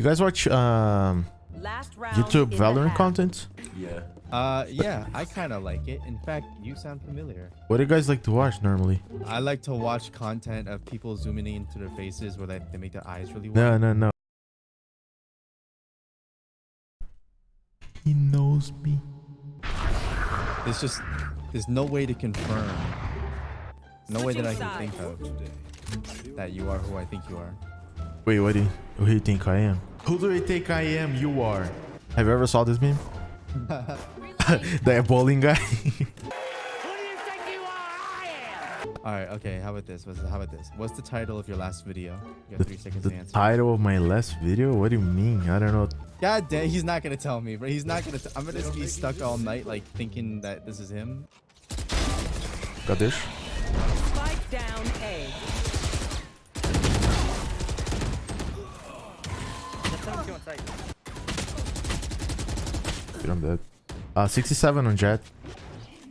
You guys watch um YouTube in Valorant content? Yeah. Uh, yeah, I kind of like it. In fact, you sound familiar. What do you guys like to watch normally? I like to watch content of people zooming into their faces where they, they make their eyes really wide. No, no, no. He knows me. There's just, there's no way to confirm. No way that I can think of that you are who I think you are. Wait, what do you, who do you think I am? Who do you think I am? You are. Have you ever saw this meme? the bowling guy. Who do you think you are? I am! All right, okay. How about this? What's, how about this? What's the title of your last video? You got the three seconds the to answer. title of my last video? What do you mean? I don't know. God damn, he's not gonna tell me, but He's not gonna. T- I'm gonna be stuck all night, like thinking that this is him. Got this? Dude, I'm dead. Uh, 67 on Jett.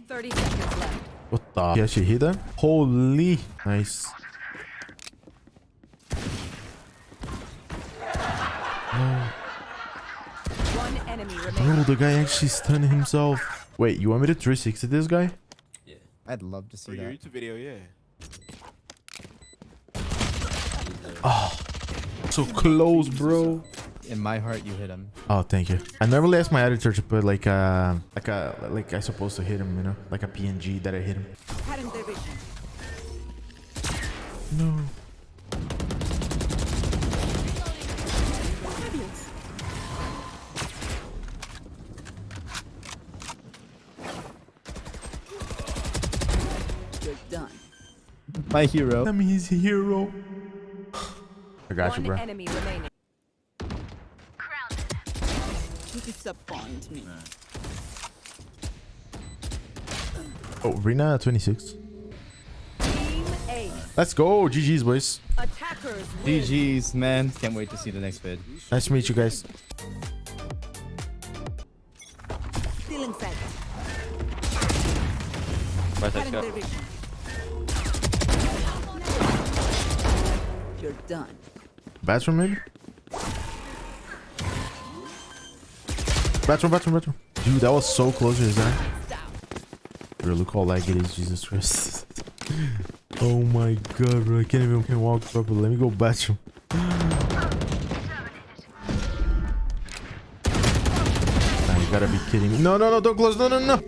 30 seconds left. What the? He actually hit him? Holy. Nice. One enemy remaining. Bro, the guy actually stunned himself. Wait, you want me to 360 this guy? Yeah. I'd love to see For your that. YouTube video, yeah. Oh, So close, bro. In my heart, you hit him. Oh, thank you. I normally ask my editor to put like a, like a, like I supposed to hit him, you know, like a PNG that I hit him. Hadn't their vision. No. You're done. My hero. That means hero. I got you, One bro. Disappoint me. Oh, Rina 26. Let's go. GG's, boys. Attackers. GG's, man. Can't wait to see the next vid. Nice to meet you guys. Still inside. Right, let's go. You're done. Bathroom, maybe? Bathroom, bathroom, bathroom. Dude, that was so close to his. Down. Bro, look how lag it is, Jesus Christ. oh my god, bro. I can't even can walk properly. Let me go bathroom. Nah, you gotta be kidding me. No, no, no, don't close. No, no, no.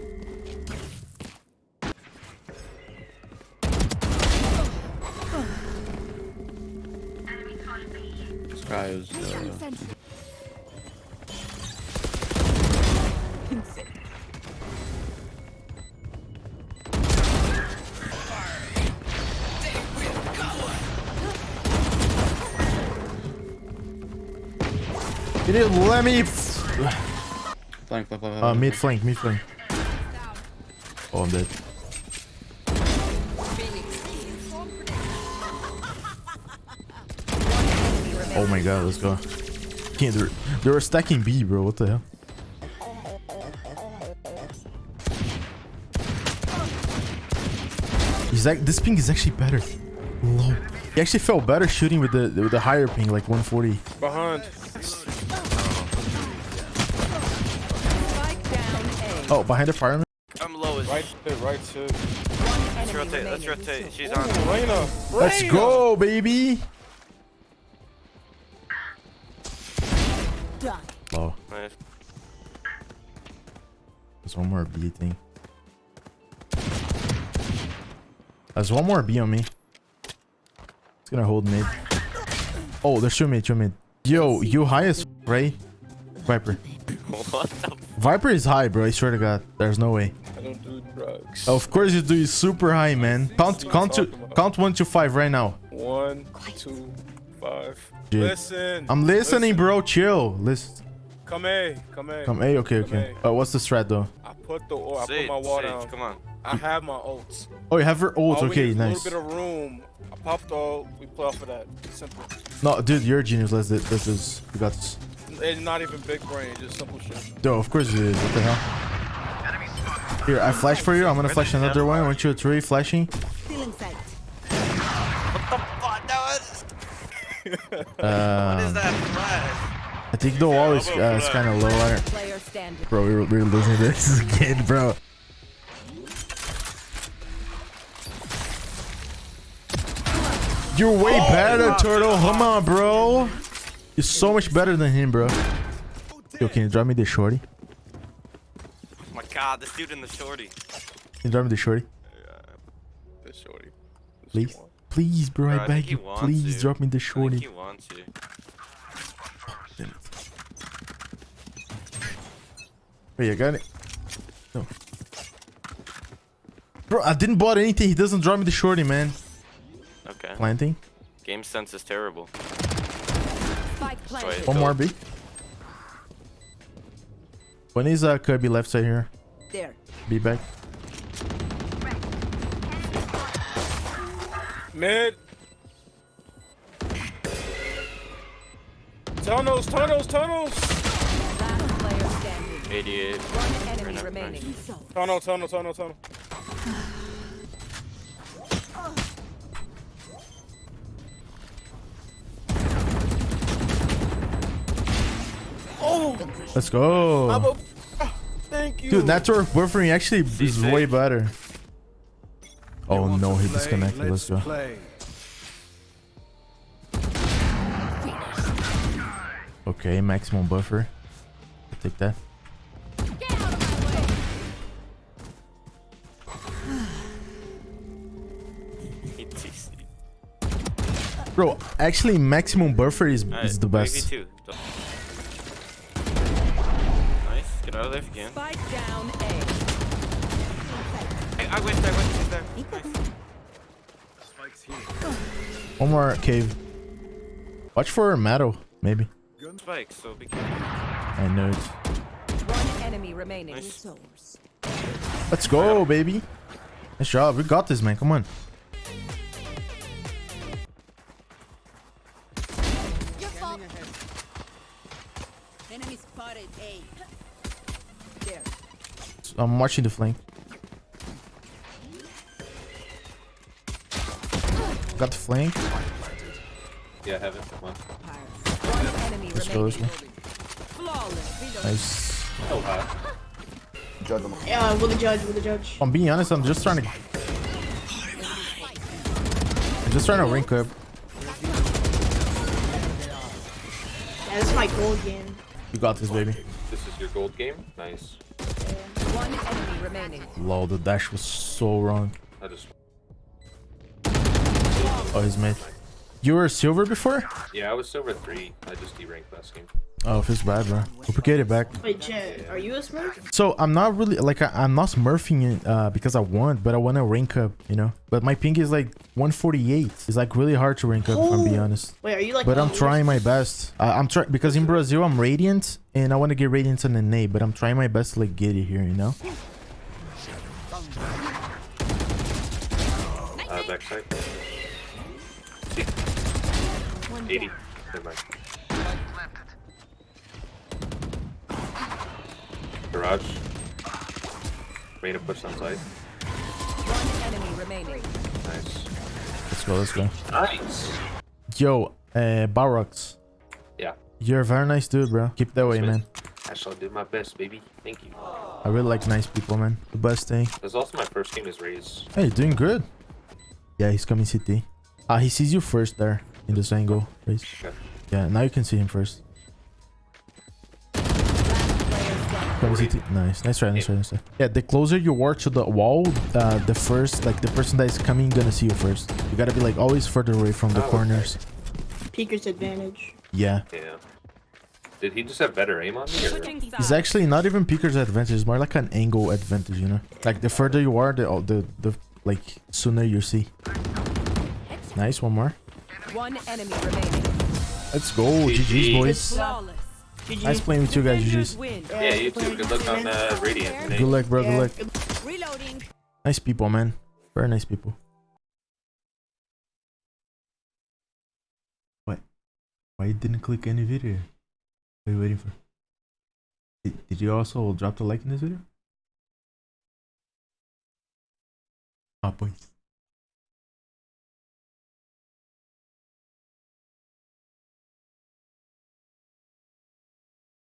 This guy is. Uh, You didn't let me. flank, flank, flank, Uh, mid flank, mid flank. Oh, I'm dead. Oh my god, let's go. Can't do it. They were stacking B, bro. What the hell? He's like, this ping is actually better. Low. He actually felt better shooting with the with the higher ping, like 140. Behind. Spike down A. Oh, behind the fireman. I'm low as Right to, right to. One Let's rotate, let's rotate. She's on. Reyna. Let's go, baby. Done. Low. Nice. There's one more B thing. There's one more B on me. It's gonna hold mid. Oh, there's two mid, two mid. Yo, you high as right? Viper. What the Viper is high, bro. I swear to God. There's no way. I don't do drugs. Of course you do. He's super high, man. Count, count to, count one to five right now. One, two, five. Dude. Listen. I'm listening, listen. bro. Chill. Listen. Come A. Come A. Come A. Okay, okay. Uh, what's the strat though? I put the. I put my wall Sage, down. come on. I have my ults. Oh, you have your ult. All we Okay, need is nice. A little bit of room. I popped the ult. We play off of that. Simple. No, dude, you're a genius. Let's do this. Is we got this. It's not even big brain. Just simple shit. Yo, of course it is. What the hell? Here, I flash for you. I'm gonna flash another one. One, two, three, flashing. Still inside. What the fuck? That was. What is Um, that flash? I think the wall is, uh, is kind of low. I don't- Player standing. Bro, we're, we're losing this again, bro. You're way better, Turtle. Come on, bro. You're so much better than him, bro. Yo, can you drop me the shorty? Oh my god, this dude in the shorty. Can you drop me the shorty? Yeah, the shorty. Please? Please, bro, Bro, I beg you. Please to. drop me the I think shorty. he wants you. Wait, I got it. No. Bro, I didn't bought anything. He doesn't drop me the shorty, man. Okay. Planting. Game sense is terrible. Spike. One more B. When is uh Kirby left side here? There. Be back. Mid. Tunnels, tunnels, tunnels. Last player standing. 88. One enemy remaining. Tunnel, tunnel, tunnel, tunnel. Let's go. I'm a- ah, Thank you. Dude, network buffering actually is C6. way better. Oh no, he disconnected. Let's go. Okay, maximum buffer. I'll take that. Bro, actually maximum buffer is, Alright, is the best. Get out of there if you can. Spike down A. Hey, I went, I went. He's there. Nice. One more cave. Watch for metal, maybe. Spike, so be careful. I know it. One enemy remaining. Nice. Let's go, baby. Nice job. We got this, man. Come on. Enemy spotted A. There. I'm watching the flank. Got the flank. Yeah, heaven. Come on. One enemy Let's go, remaining. let's go. Flawless. Nice. Oh, so hot. Yeah, with the judge, with the judge. I'm being honest, I'm just trying to... I'm just trying to rank up. Yeah, this is my goal game. You got this, baby. This is your gold game. Nice. One enemy remaining. Lol, the dash was so wrong. I just. Oh, he's mid. You were silver before? Yeah, I was silver three. I just deranked last game. Oh, feels bad, bro. Hope you get it back. Wait, Jett, are you a Smurf? So I'm not really like I, I'm not smurfing it uh, because I want, but I want to rank up, you know. But my ping is like 148. It's like really hard to rank up, if I'm being honest. Wait, are you like? But I'm trying my best. Uh, I'm trying because in Brazil I'm radiant and I want to get radiant on the nade, but I'm trying my best to like get it here, you know. Uh, backside. 80. Never mind. Garage. Made a push on side. One enemy remaining. Nice. Let's go, let's go. Nice. Yo, uh, Barox, Yeah. you're a very nice dude, bro. Keep that way, man. I shall do my best, baby. Thank you. I really like nice people, man. The best thing. This is also my first game is Raze. Hey, you're doing good. Yeah, he's coming CT. Ah, he sees you first there in this angle. Raze. Okay. Yeah, now you can see him first. Nice, nice try, nice try, nice try. Yeah, the closer you are to the wall, uh, the first, like the person that is coming, gonna see you first. You gotta be like always further away from the Oh, okay. corners. Peeker's advantage. Yeah, Yeah. Did he just have better aim on me? Or? it's actually not even Peeker's advantage. It's more like an angle advantage, you know. Like the further you are, the the the like sooner you see. Nice, one more. One enemy remaining. Let's go, GG's boys. Flawless. GG. Nice playing with you guys, Defenders GG's. win. Yeah, you too. Good luck on uh, Radiant. Good luck, bro. Good luck. Reloading. Nice people, man. Very nice people. What? Why you didn't click any video? What are you waiting for? Did, did you also drop the like in this video? Ah, pois.